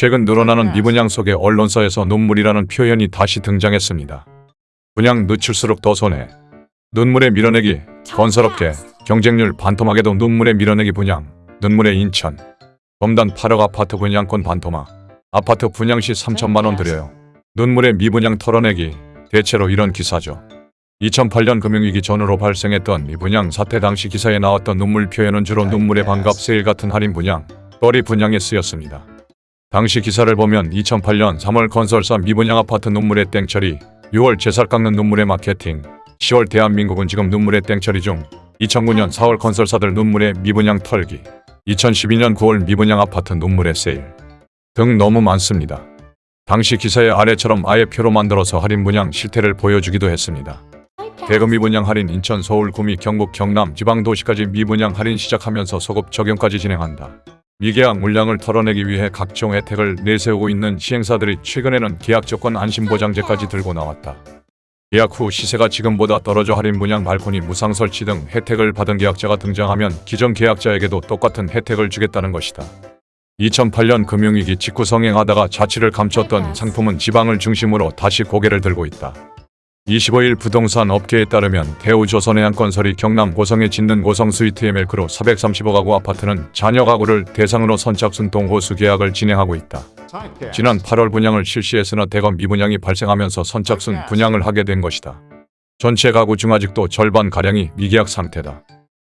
최근 늘어나는 미분양 속에 언론사에서 눈물이라는 표현이 다시 등장했습니다. 분양 늦출수록 더 손해. 눈물의 밀어내기, 건설업계, 경쟁률 반토막에도 눈물의 밀어내기 분양, 눈물의 인천. 범단 8억 아파트 분양권 반토막. 아파트 분양 시 3천만 원 드려요. 눈물의 미분양 털어내기. 대체로 이런 기사죠. 2008년 금융위기 전후로 발생했던 미분양 사태 당시 기사에 나왔던 눈물 표현은 주로 눈물의 반갑 세일 같은 할인 분양, 거리 분양에 쓰였습니다. 당시 기사를 보면 2008년 3월 건설사 미분양 아파트 눈물의 땡처리, 6월 제살 깎는 눈물의 마케팅, 10월 대한민국은 지금 눈물의 땡처리 중, 2009년 4월 건설사들 눈물의 미분양 털기, 2012년 9월 미분양 아파트 눈물의 세일 등 너무 많습니다. 당시 기사의 아래처럼 아예 표로 만들어서 할인 분양 실태를 보여주기도 했습니다. 대구 미분양 할인 인천, 서울, 구미, 경북, 경남, 지방 도시까지 미분양 할인 시작하면서 소급 적용까지 진행한다. 미계약 물량을 털어내기 위해 각종 혜택을 내세우고 있는 시행사들이 최근에는 계약 조건 안심보장제까지 들고 나왔다. 계약 후 시세가 지금보다 떨어져 할인 분양 발코니 무상 설치 등 혜택을 받은 계약자가 등장하면 기존 계약자에게도 똑같은 혜택을 주겠다는 것이다. 2008년 금융위기 직후 성행하다가 자취를 감췄던 상품은 지방을 중심으로 다시 고개를 들고 있다. 25일 부동산 업계에 따르면 대우조선해양건설이 경남 고성에 짓는 고성 스위트의 멜크로 430억 가구 아파트는 자녀 가구를 대상으로 선착순 동 호수 계약을 진행하고 있다. 지난 8월 분양을 실시했으나 대거 미분양이 발생하면서 선착순 분양을 하게 된 것이다. 전체 가구 중 아직도 절반가량이 미계약 상태다.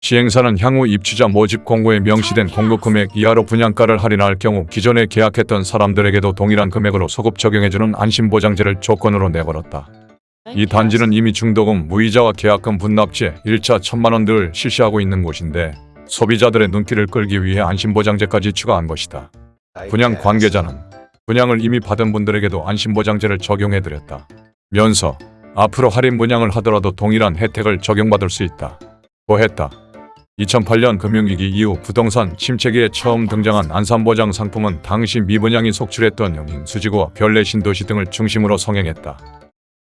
시행사는 향후 입주자 모집 공고에 명시된 공급 금액 이하로 분양가를 할인할 경우 기존에 계약했던 사람들에게도 동일한 금액으로 소급 적용해주는 안심보장제를 조건으로 내걸었다. 이 단지는 이미 중도금, 무이자와 계약금 분납제 1차 천만원 들 실시하고 있는 곳인데 소비자들의 눈길을 끌기 위해 안심보장제까지 추가한 것이다. 분양 관계자는 분양을 이미 받은 분들에게도 안심보장제를 적용해드렸다. 면서 앞으로 할인 분양을 하더라도 동일한 혜택을 적용받을 수 있다. 고했다. 2008년 금융위기 이후 부동산 침체기에 처음 등장한 안산보장 상품은 당시 미분양이 속출했던 영인, 수지구와 별내 신도시 등을 중심으로 성행했다.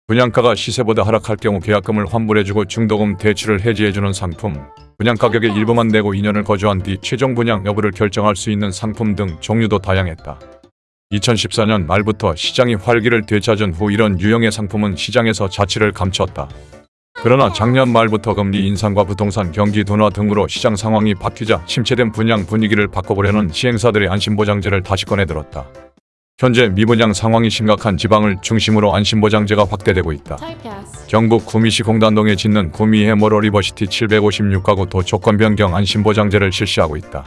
분양가가 시세보다 하락할 경우 계약금을 환불해주고 중도금 대출을 해지해주는 상품, 분양가격의 일부만 내고 2년을 거주한 뒤 최종 분양 여부를 결정할 수 있는 상품 등 종류도 다양했다. 2014년 말부터 시장이 활기를 되찾은 후 이런 유형의 상품은 시장에서 자취를 감췄다. 그러나 작년 말부터 금리 인상과 부동산 경기 둔화 등으로 시장 상황이 바뀌자 침체된 분양 분위기를 바꿔보려는 시행사들이 안심보장제를 다시 꺼내들었다. 현재 미분양 상황이 심각한 지방을 중심으로 안심보장제가 확대되고 있다. 경북 구미시 공단동에 짓는 구미 해모로 리버시티 756가구 도 조건 변경 안심보장제를 실시하고 있다.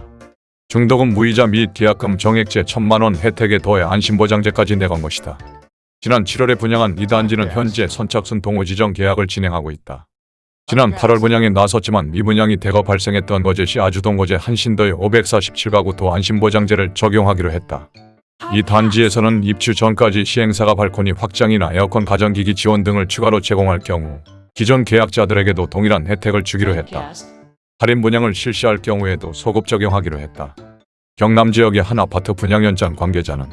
중도금 무이자 및 계약금 정액제 1천만원 혜택에 더해 안심보장제까지 내건 것이다. 지난 7월에 분양한 이 단지는 현재 선착순 동호 지정 계약을 진행하고 있다. 지난 8월 분양에 나섰지만 미분양이 대거 발생했던 거제시 아주동 거제 한신도의 547가구 도 안심보장제를 적용하기로 했다. 이 단지에서는 입주 전까지 시행사가 발코니 확장이나 에어컨 가전기기 지원 등을 추가로 제공할 경우 기존 계약자들에게도 동일한 혜택을 주기로 했다. 할인 분양을 실시할 경우에도 소급 적용하기로 했다. 경남 지역의 한 아파트 분양 현장 관계자는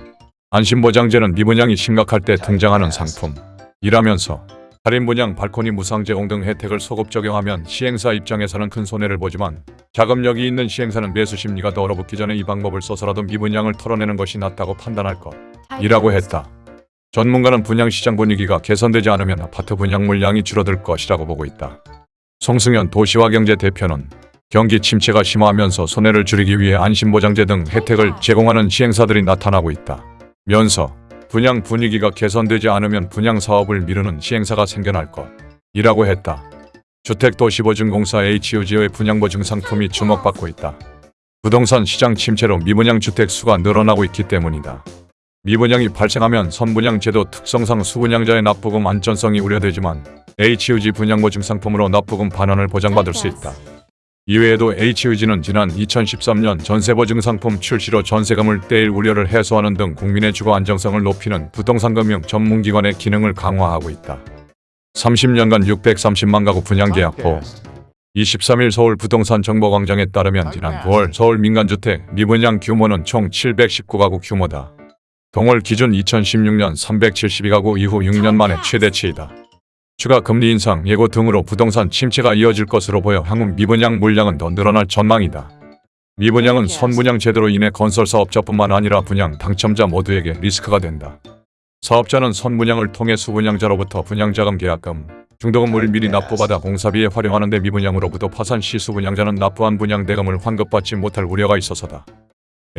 안심보장제는 미분양이 심각할 때 등장하는 상품이라면서 할인 분양, 발코니 무상 제공 등 혜택을 소급 적용하면 시행사 입장에서는 큰 손해를 보지만 자금력이 있는 시행사는 매수 심리가 더 얼어붙기 전에 이 방법을 써서라도 미분양을 털어내는 것이 낫다고 판단할 것이라고 했다. 전문가는 분양시장 분위기가 개선되지 않으면 아파트 분양 물량이 줄어들 것이라고 보고 있다. 송승현 도시화경제 대표는 경기 침체가 심화하면서 손해를 줄이기 위해 안심보장제 등 혜택을 제공하는 시행사들이 나타나고 있다. 면서 분양 분위기가 개선되지 않으면 분양 사업을 미루는 시행사가 생겨날 것이라고 했다. 주택도시보증공사 HUG의 분양보증 상품이 주목받고 있다. 부동산 시장 침체로 미분양 주택 수가 늘어나고 있기 때문이다. 미분양이 발생하면 선분양 제도 특성상 수분양자의 납부금 안전성이 우려되지만 HUG 분양보증 상품으로 납부금 반환을 보장받을 수 있다. 이외에도 HUG는 지난 2013년 전세보증 상품 출시로 전세금을 떼일 우려를 해소하는 등 국민의 주거 안정성을 높이는 부동산금융 전문기관의 기능을 강화하고 있다. 30년간 630만 가구 분양 계약 후 23일 서울 부동산 정보광장에 따르면 지난 9월 서울 민간주택 미분양 규모는 총 719가구 규모다. 동월 기준 2016년 372가구 이후 6년 만에 최대치이다. 추가 금리 인상 예고 등으로 부동산 침체가 이어질 것으로 보여 향후 미분양 물량은 더 늘어날 전망이다. 미분양은 선분양 제도로 인해 건설 사업자뿐만 아니라 분양 당첨자 모두에게 리스크가 된다. 사업자는 선분양을 통해 수분양자로부터 분양자금 계약금, 중도금을 미리 납부받아 공사비에 활용하는데 미분양으로부터 파산 시 수분양자는 납부한 분양대금을 환급받지 못할 우려가 있어서다.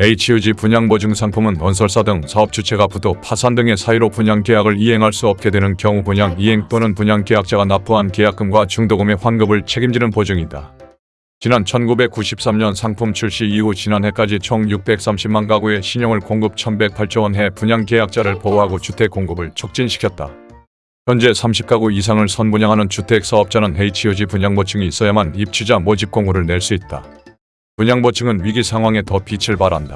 HUG 분양보증 상품은 건설사 등 사업 주체가 부도, 파산 등의 사유로 분양 계약을 이행할 수 없게 되는 경우 분양 이행 또는 분양 계약자가 납부한 계약금과 중도금의 환급을 책임지는 보증이다. 지난 1993년 상품 출시 이후 지난해까지 총 630만 가구의 신용을 공급 1108조 원 해 분양 계약자를 보호하고 주택 공급을 촉진시켰다. 현재 30가구 이상을 선분양하는 주택 사업자는 HUG 분양보증이 있어야만 입주자 모집 공고를 낼 수 있다. 분양보증은 위기 상황에 더 빛을 발한다.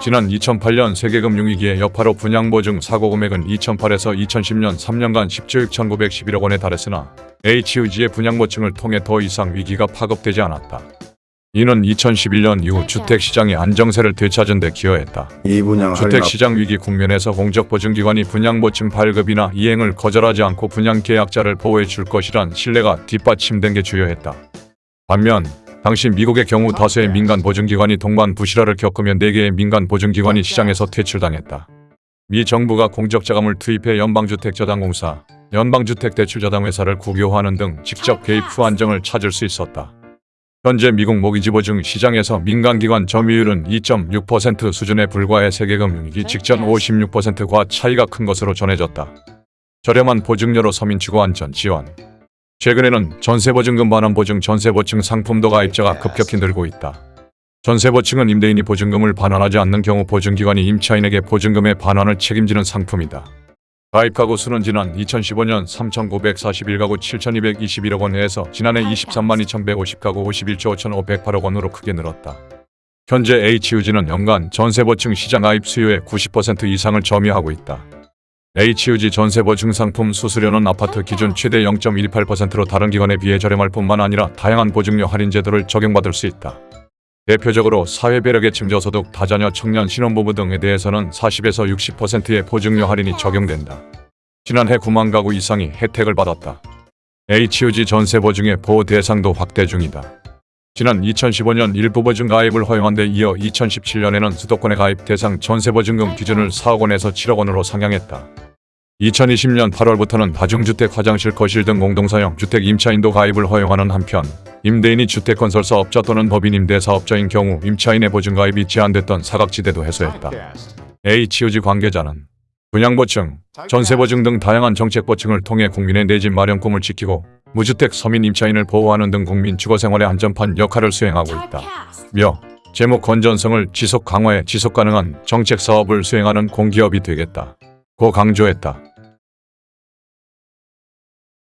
지난 2008년 세계금융위기의 여파로 분양보증 사고 금액은 2008에서 2010년 3년간 10조 6,911억 원에 달했으나 HUG의 분양보증을 통해 더 이상 위기가 파급되지 않았다. 이는 2011년 이후 주택시장의 안정세를 되찾은 데 기여했다. 주택시장 위기 국면에서 공적보증기관이 분양보증 발급이나 이행을 거절하지 않고 분양계약자를 보호해 줄 것이란 신뢰가 뒷받침된 게 주요했다. 반면 당시 미국의 경우 다수의 민간 보증기관이 동반 부실화를 겪으며 4개의 민간 보증기관이 시장에서 퇴출당했다. 미 정부가 공적자금을 투입해 연방주택저당공사, 연방주택대출저당회사를 국유화하는 등 직접 개입 후 안정을 찾을 수 있었다. 현재 미국 모기지 보증 시장에서 민간기관 점유율은 2.6% 수준에 불과해 세계금융위기 직전 56%과 차이가 큰 것으로 전해졌다. 저렴한 보증료로 서민주거 안전 지원 최근에는 전세보증금 반환 보증 전세보증 상품도 가입자가 급격히 늘고 있다. 전세보증은 임대인이 보증금을 반환하지 않는 경우 보증기관이 임차인에게 보증금의 반환을 책임지는 상품이다. 가입 가구 수는 지난 2015년 3,941가구 7,221억 원에서 지난해 23만 2,150가구 51조 5,508억 원으로 크게 늘었다. 현재 HUG는 연간 전세보증 시장 가입 수요의 90% 이상을 점유하고 있다. HUG 전세보 증 상품 수수료는 아파트 기준 최대 0.18%로 다른 기관에 비해 저렴할 뿐만 아니라 다양한 보증료 할인 제도를 적용받을 수 있다. 대표적으로 사회배력계층 저소득 다자녀 청년 신혼부부 등에 대해서는 40에서 60%의 보증료 할인이 적용된다. 지난해 9만 가구 이상이 혜택을 받았다. HUG 전세보증의 보호 대상도 확대 중이다. 지난 2015년 일부 보증 가입을 허용한 데 이어 2017년에는 수도권의 가입 대상 전세 보증금 기준을 4억 원에서 7억 원으로 상향했다. 2020년 8월부터는 다중주택 화장실 거실 등 공동사용 주택 임차인도 가입을 허용하는 한편 임대인이 주택건설 사 업자 또는 법인 임대 사업자인 경우 임차인의 보증 가입이 제한됐던 사각지대도 해소했다. HUG 관계자는 분양보증, 전세보증 등 다양한 정책보증을 통해 국민의 내 집 마련 꿈을 지키고 무주택 서민 임차인을 보호하는 등 국민 주거생활의 안전판 역할을 수행하고 있다. 며 재무 건전성을 지속 강화해 지속 가능한 정책 사업을 수행하는 공기업이 되겠다. 고 강조했다.